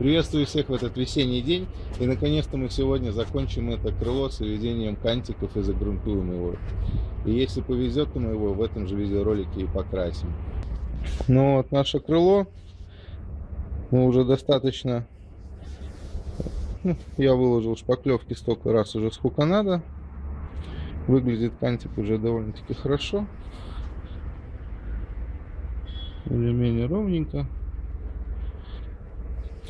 Приветствую всех в этот весенний день. И наконец-то мы сегодня закончим это крыло с выведением кантиков и загрунтуем его. И если повезет, то мы его в этом же видеоролике и покрасим. Ну вот наше крыло. Мы уже достаточно... Ну, я выложил шпаклевки столько раз уже сколько надо. Выглядит кантик уже довольно-таки хорошо. Более-менее ровненько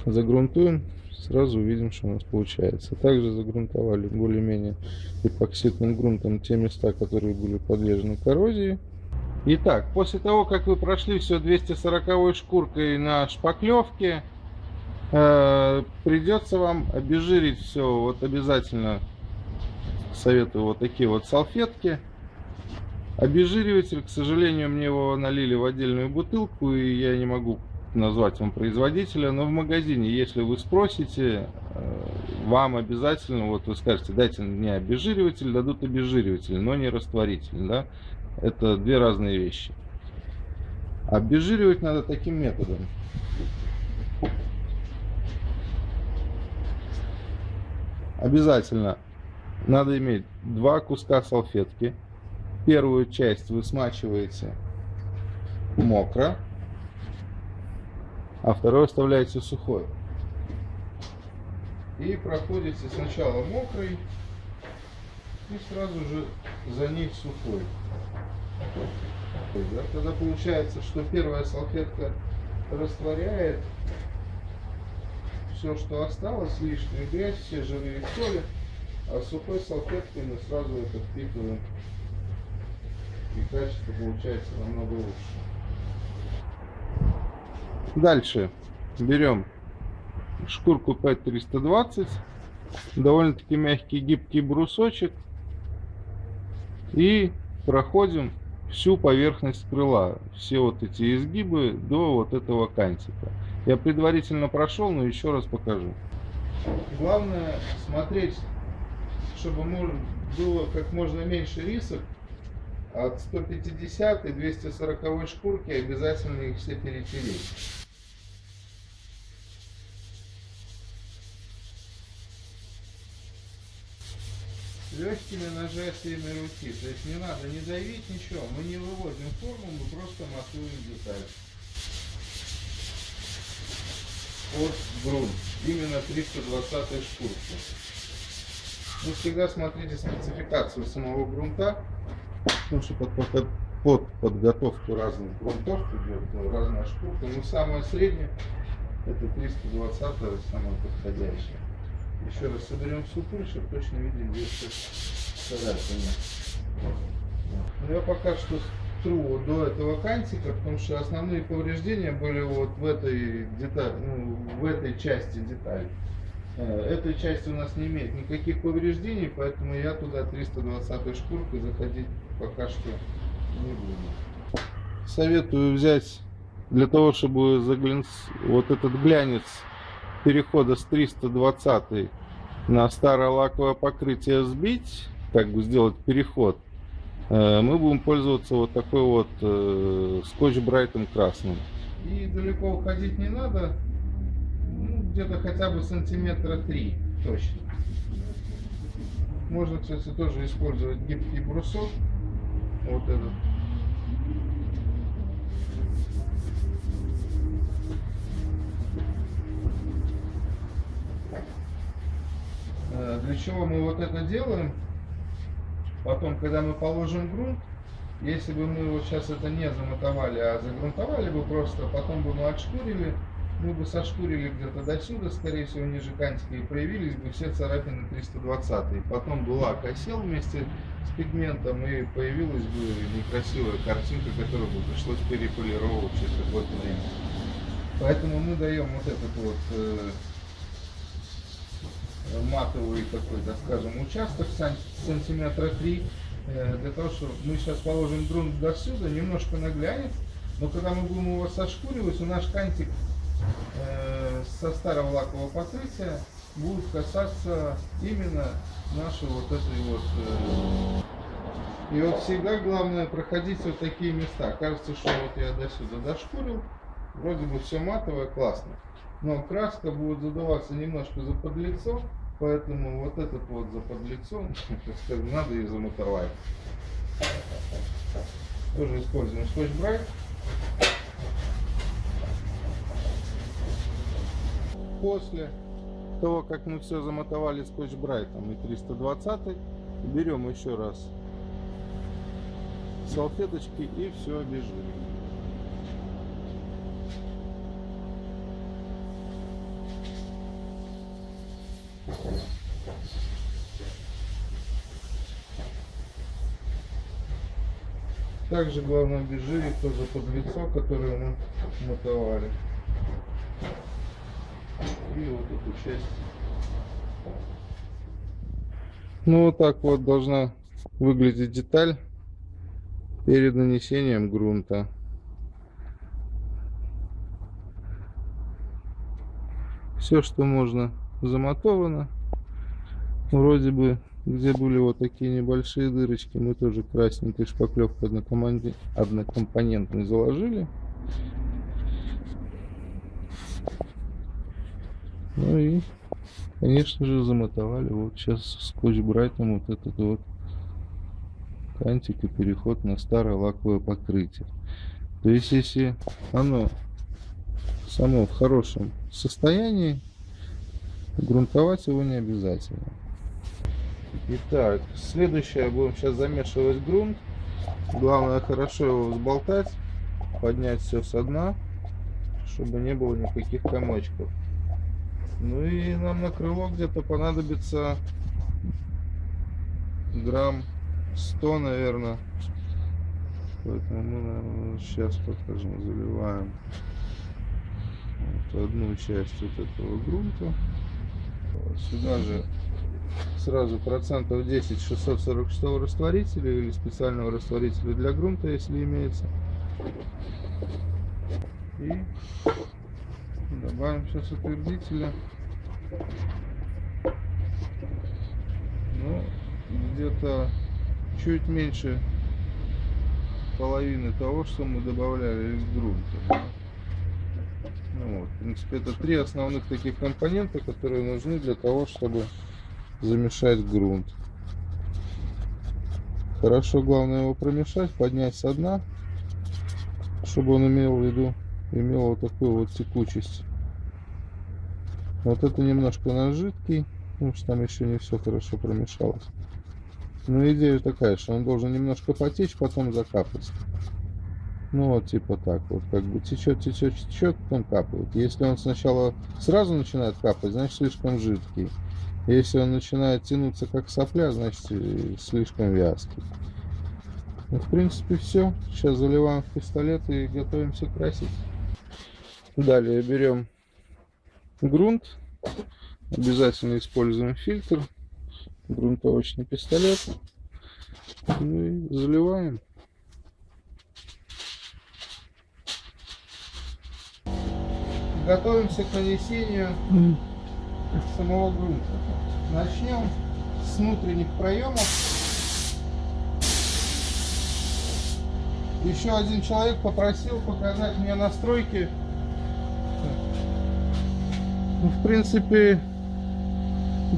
загрунтуем, сразу увидим, что у нас получается. Также загрунтовали более-менее эпоксидным грунтом те места, которые были подвержены коррозии. Итак, после того, как вы прошли все 240 шкуркой на шпаклевке, э, придется вам обезжирить все. Вот обязательно советую вот такие вот салфетки. Обезжириватель, к сожалению, мне его налили в отдельную бутылку, и я не могу назвать вам производителя, но в магазине, если вы спросите, э, вам обязательно, вот вы скажете, дайте мне обезжириватель, дадут обезжириватель, но не растворитель, да, это две разные вещи. Обезжиривать надо таким методом. Обязательно надо иметь два куска салфетки. Первую часть вы смачиваете мокро, а второй оставляете сухой. И проходите сначала мокрый и сразу же за ней сухой. Да, тогда получается, что первая салфетка растворяет все, что осталось, лишнюю грязь, все жиры и соли, а сухой салфеткой мы сразу это впитываем. И качество получается намного лучше. Дальше берем шкурку 5320, довольно-таки мягкий гибкий брусочек и проходим всю поверхность крыла, все вот эти изгибы до вот этого кантика. Я предварительно прошел, но еще раз покажу. Главное смотреть, чтобы было как можно меньше рисок. От 150 и 240 шкурки обязательно их все перетереть. Легкими нажатиями руки. То есть не надо не давить ничего. Мы не выводим форму, мы просто матуем деталь. От грунт. Именно 320 шкурки. Вы всегда смотрите спецификацию самого грунта, потому что под, под, под подготовку разных грунтов идет разная шкурка. Но самое среднее это 320 самое подходящее. Еще раз соберем всю пыль, чтобы точно видели, где царапины. Но я пока что тру до этого кантика, потому что основные повреждения были вот в этой детали, ну, в этой части детали. Э, этой части у нас не имеет никаких повреждений, поэтому я туда 320 шкуркой заходить пока что не буду. Советую взять для того, чтобы заглянуть вот этот глянец перехода с 320 на старое лаковое покрытие сбить, как бы сделать переход, э, мы будем пользоваться вот такой вот э, скотч брайтом красным. И далеко уходить не надо, ну, где-то хотя бы сантиметра три точно. Можно, кстати, тоже использовать гибкий брусок, вот этот. Для чего мы вот это делаем? Потом, когда мы положим грунт, если бы мы вот сейчас это не замотовали, а загрунтовали бы просто, потом бы мы отшкурили, мы бы сошкурили где-то до сюда, скорее всего, ниже кантика, и проявились бы все царапины 320. И потом бы лак осел вместе с пигментом, и появилась бы некрасивая картинка, которую бы пришлось переполировать через какое-то время. Поэтому мы даем вот этот вот э, матовый такой, так скажем, участок сантиметра 3, э, для того, чтобы мы сейчас положим грунт до сюда, немножко наглянет, но когда мы будем его сошкуривать, у наш кантик э, со старого лакового покрытия будет касаться именно нашей вот этой вот э, и вот всегда главное проходить вот такие места. Кажется что вот я до сюда дошкурил вроде бы все матовое классно. Но краска будет задуваться немножко за подлицо, поэтому вот этот вот за подлицо, так сказать, надо и замотовать. Тоже используем скотч-брайт. После того, как мы все замотовали скотч-брайтом и 320 берем еще раз салфеточки и все обезжириваем. Также главное обезжирить тоже под лицо, которое мы мотовали. И вот эту часть. Ну вот так вот должна выглядеть деталь перед нанесением грунта. Все, что можно, замотовано. Вроде бы, где были вот такие небольшие дырочки, мы тоже красненькой шпаклевкой однокомпонентной заложили. Ну и, конечно же, замотовали вот сейчас скотч-брайтом вот этот вот кантик и переход на старое лаковое покрытие. То есть, если оно само в хорошем состоянии, грунтовать его не обязательно. Итак, следующее будем сейчас замешивать грунт. Главное хорошо его взболтать, поднять все со дна, чтобы не было никаких комочков. Ну и нам на крыло где-то понадобится грамм 100, наверное. Поэтому мы, наверное, сейчас покажем, заливаем вот одну часть вот этого грунта. Сюда же сразу процентов 10 646 растворителя или специального растворителя для грунта, если имеется. И Добавим сейчас утвердителя. Ну, где-то чуть меньше половины того, что мы добавляли из грунта. Ну, вот, в принципе, это три основных таких компонента, которые нужны для того, чтобы замешать грунт. Хорошо, главное его промешать, поднять со дна, чтобы он имел в виду имел вот такую вот текучесть. Вот это немножко на жидкий, потому что там еще не все хорошо промешалось. Но идея такая, что он должен немножко потечь, потом закапать. Ну вот типа так вот, как бы течет, течет, течет, потом капает. Если он сначала сразу начинает капать, значит слишком жидкий. Если он начинает тянуться как сопля, значит слишком вязкий. Ну, в принципе, все. Сейчас заливаем в пистолет и готовимся красить. Далее берем грунт. Обязательно используем фильтр. Грунтовочный пистолет. Ну и заливаем. Готовимся к нанесению самого грунта. Начнем с внутренних проемов. Еще один человек попросил показать мне настройки ну, в принципе,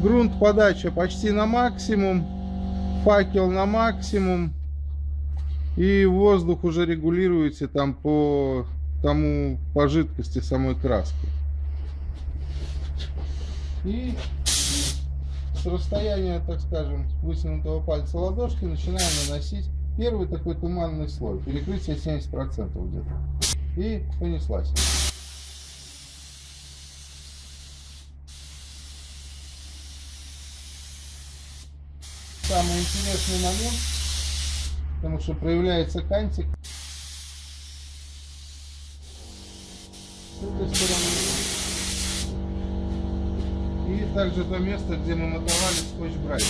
грунт подача почти на максимум, факел на максимум. И воздух уже регулируется там по тому, по жидкости самой краски. И с расстояния, так скажем, вытянутого пальца ладошки начинаем наносить первый такой туманный слой. Перекрытие 70% где-то. И понеслась. самый интересный момент, потому что проявляется кантик. И также то место, где мы мотовали скотч брайт.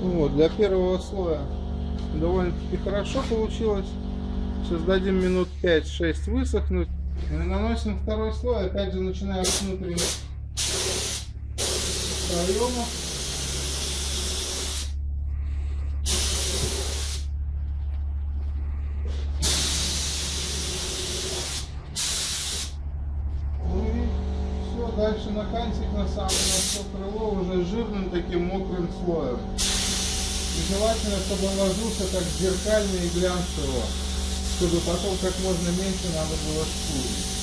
Вот, для первого слоя довольно-таки хорошо получилось. Сейчас дадим минут 5-6 высохнуть. И наносим второй слой, опять же начинаем с внутренних проема. дальше на кантик на самое на все крыло уже жирным таким слоем. И желательно, чтобы он ложился как зеркально и глянцево, чтобы потом как можно меньше надо было шкурить.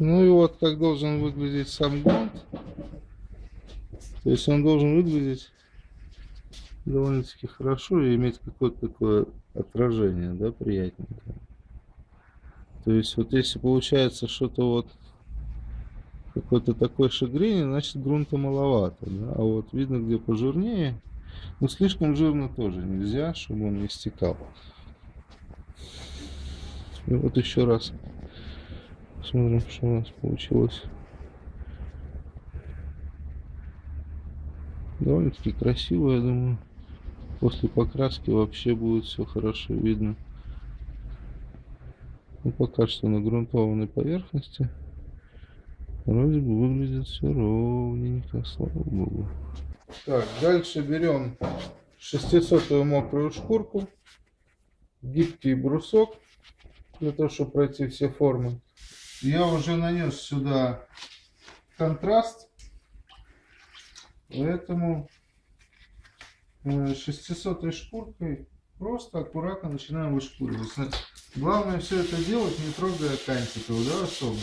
Ну и вот как должен выглядеть сам грунт. То есть он должен выглядеть довольно-таки хорошо и иметь какое-то такое отражение, да, приятненькое. То есть вот если получается что-то вот какой-то такой шагрень, значит грунта маловато, да? а вот видно где пожирнее, но слишком жирно тоже нельзя, чтобы он не стекал. И вот еще раз Посмотрим, что у нас получилось. Довольно-таки красиво, я думаю. После покраски вообще будет все хорошо видно. Ну, пока что на грунтованной поверхности. Вроде бы выглядит все ровненько, слава богу. Так, дальше берем 600 мокрую шкурку, гибкий брусок, для того, чтобы пройти все формы я уже нанес сюда контраст, поэтому 600 э, шкуркой просто аккуратно начинаем вышкуривать. Главное все это делать, не трогая кантиков, да, особо.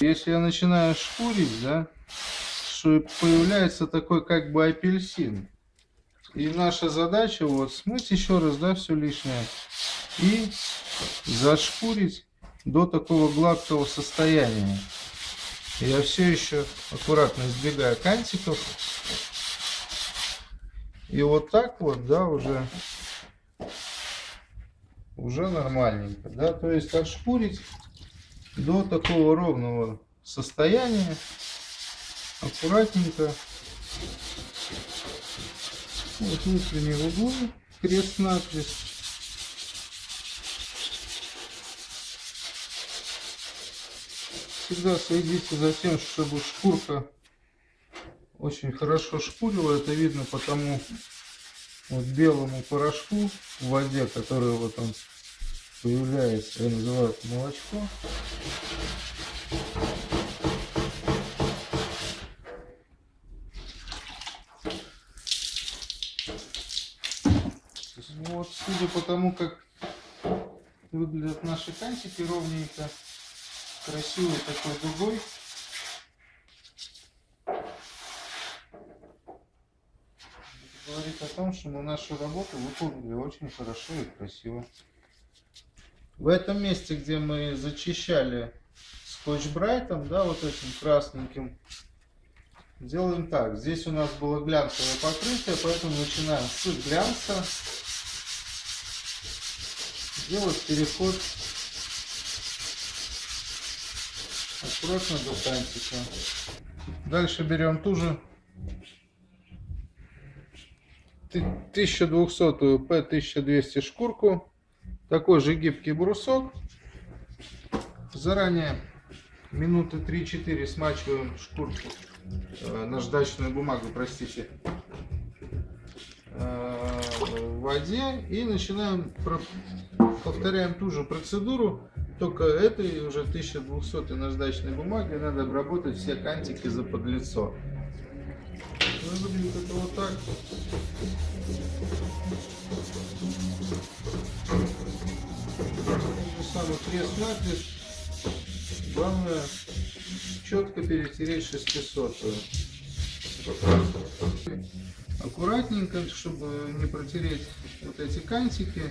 Если я начинаю шкурить, да, что появляется такой как бы апельсин. И наша задача вот смыть еще раз, да, все лишнее и зашкурить до такого гладкого состояния. Я все еще аккуратно избегаю кантиков. И вот так вот, да, уже, уже нормальненько, да, то есть отшкурить до такого ровного состояния, аккуратненько. Вот внутренние углы, крест-накрест. Всегда следите за тем, чтобы шкурка очень хорошо шкурила. Это видно по тому вот белому порошку в воде, который вот он появляется, его называют молочко. Вот, судя по тому, как выглядят наши кантики ровненько, красивой такой дугой. говорит о том, что мы нашу работу выполнили очень хорошо и красиво. В этом месте, где мы зачищали скотч-брайтом, да, вот этим красненьким, делаем так. Здесь у нас было глянцевое покрытие, поэтому начинаем с глянца делать переход аккуратно до кантика. Дальше берем ту же 1200 P1200 шкурку. Такой же гибкий брусок. Заранее минуты 3-4 смачиваем шкурку, э, наждачную бумагу, простите, э, в воде и начинаем, повторяем ту же процедуру, только этой уже 1200 наждачной бумаги надо обработать все кантики за подлицо. Ну, выглядит это вот так. же самый крест-накрест. Главное четко перетереть 600. Аккуратненько, чтобы не протереть вот эти кантики.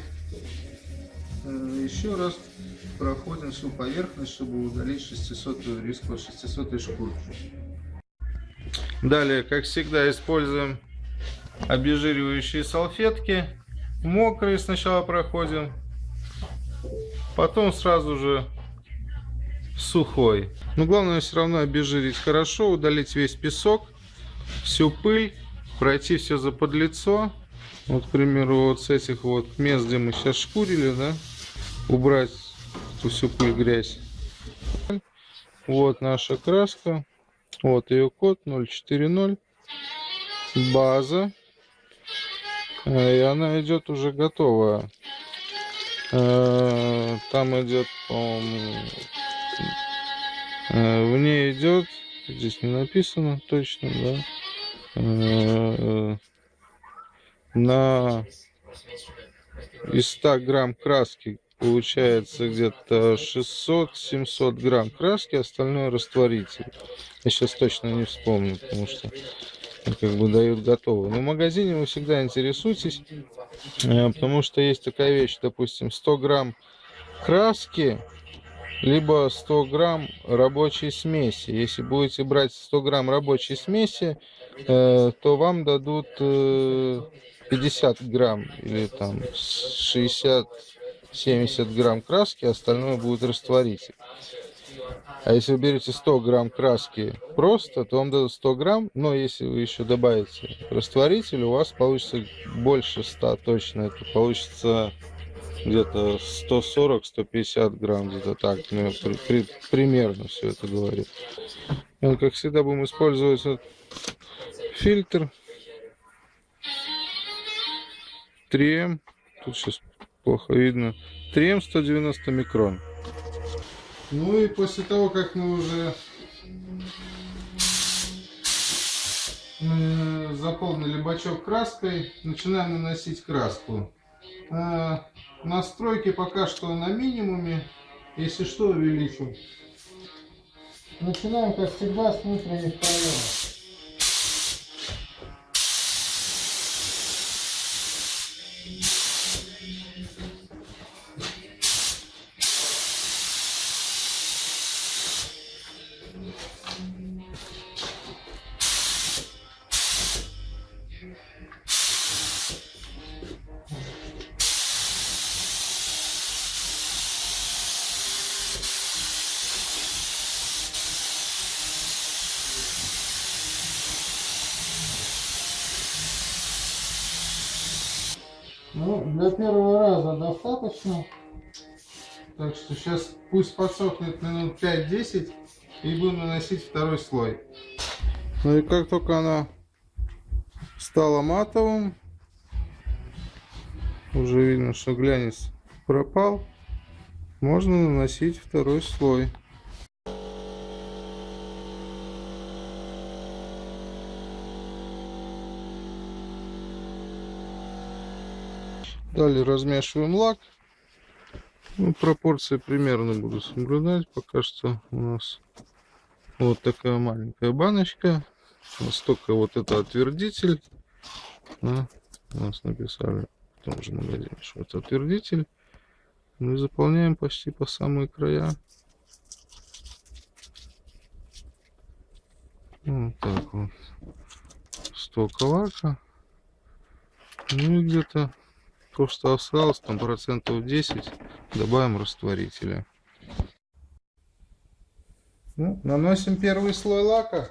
Э, еще раз проходим всю поверхность, чтобы удалить 600 риску 600 шкурку. Далее, как всегда, используем обезжиривающие салфетки. Мокрые сначала проходим, потом сразу же сухой. Но главное все равно обезжирить хорошо, удалить весь песок. всю пыль, пройти все за подлицо. Вот, к примеру, вот с этих вот мест, где мы сейчас шкурили, да, убрать всю пыль, грязь. Вот наша краска. Вот ее код 040. База. Э, и она идет уже готовая. Э, там идет, э, в ней идет, здесь не написано точно, да, на из 100 грамм краски получается где-то 600-700 грамм краски, остальное растворитель. Я сейчас точно не вспомню, потому что как бы дают готовые. Но в магазине вы всегда интересуйтесь, э, потому что есть такая вещь, допустим, 100 грамм краски, либо 100 грамм рабочей смеси. Если будете брать 100 грамм рабочей смеси, э, то вам дадут 50 э, грамм или там 60 70 грамм краски, остальное будет растворитель. А если вы берете 100 грамм краски просто, то вам дадут 100 грамм, но если вы еще добавите растворитель, у вас получится больше 100 точно. Это получится где-то 140-150 грамм, где-то так. Ну, при, при, примерно все это говорит. И, как всегда будем использовать вот фильтр 3М. Тут сейчас плохо видно. 3М 190 микрон. Ну и после того, как мы уже э, заполнили бачок краской, начинаем наносить краску. Э, настройки пока что на минимуме, если что увеличу. Начинаем, как всегда, с внутренних проемов. Для первого раза достаточно. Так что сейчас пусть подсохнет минут 5-10 и будем наносить второй слой. Ну и как только она стала матовым, уже видно, что глянец пропал, можно наносить второй слой. Далее размешиваем лак. Ну, пропорции примерно буду соблюдать. Пока что у нас вот такая маленькая баночка. Настолько вот это отвердитель. Да, у нас написали в том же магазине, что это отвердитель. Мы заполняем почти по самые края. Вот так вот. Столько лака. Ну и где-то то, что осталось, там процентов 10, добавим растворителя. Ну, наносим первый слой лака.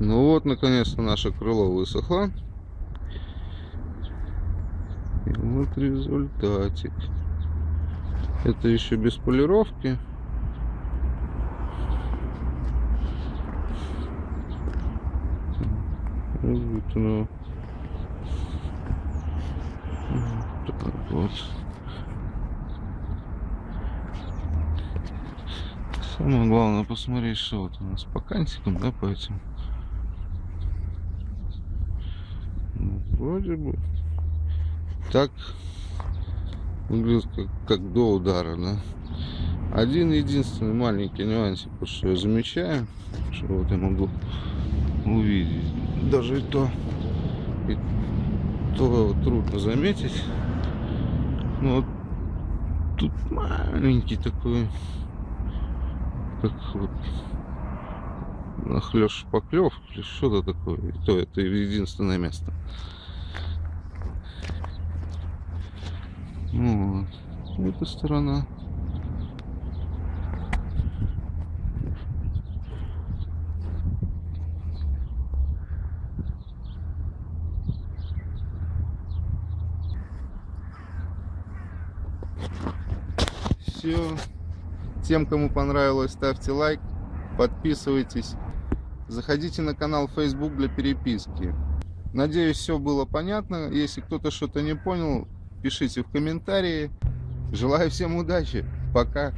Ну вот, наконец-то наше крыло высохло. И вот результатик. Это еще без полировки. Вот оно. Так вот. Самое главное посмотреть, что вот у нас по кантикам, да, по этим. Ну, вроде бы так выглядит как, как до удара, да. Один единственный маленький нюансик, вот что я замечаю, что вот я могу увидеть. Даже и то, и то трудно заметить. Но вот тут маленький такой как вот нахлёшь поклев или что-то такое. И то это единственное место. Вот. Эта сторона. Все. Тем, кому понравилось, ставьте лайк, подписывайтесь. Заходите на канал Facebook для переписки. Надеюсь, все было понятно. Если кто-то что-то не понял, пишите в комментарии. Желаю всем удачи. Пока.